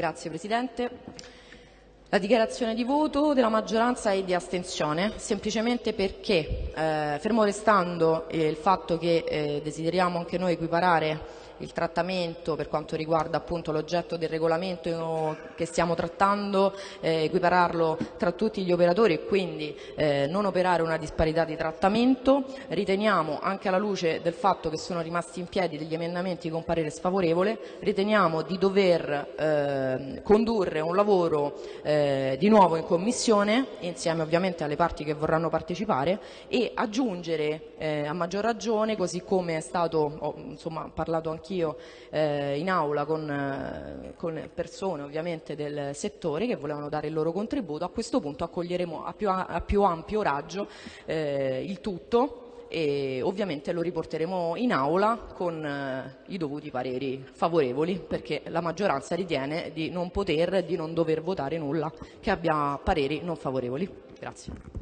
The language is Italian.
Grazie Presidente. La dichiarazione di voto della maggioranza è di astensione, semplicemente perché, eh, fermo restando eh, il fatto che eh, desideriamo anche noi equiparare il trattamento per quanto riguarda l'oggetto del regolamento che stiamo trattando, eh, equipararlo tra tutti gli operatori e quindi eh, non operare una disparità di trattamento. Riteniamo, anche alla luce del fatto che sono rimasti in piedi degli emendamenti con parere sfavorevole, riteniamo di dover eh, condurre un lavoro eh, di nuovo in Commissione, insieme ovviamente alle parti che vorranno partecipare, e aggiungere eh, a maggior ragione, così come è stato ho, insomma, parlato anch'io eh, in aula con, eh, con, persone ovviamente del settore che volevano dare il loro contributo, a questo punto accoglieremo a più, a più ampio raggio eh, il tutto e ovviamente lo riporteremo in aula con eh, i dovuti pareri favorevoli perché la maggioranza ritiene di non poter, di non dover votare nulla che abbia pareri non favorevoli. Grazie.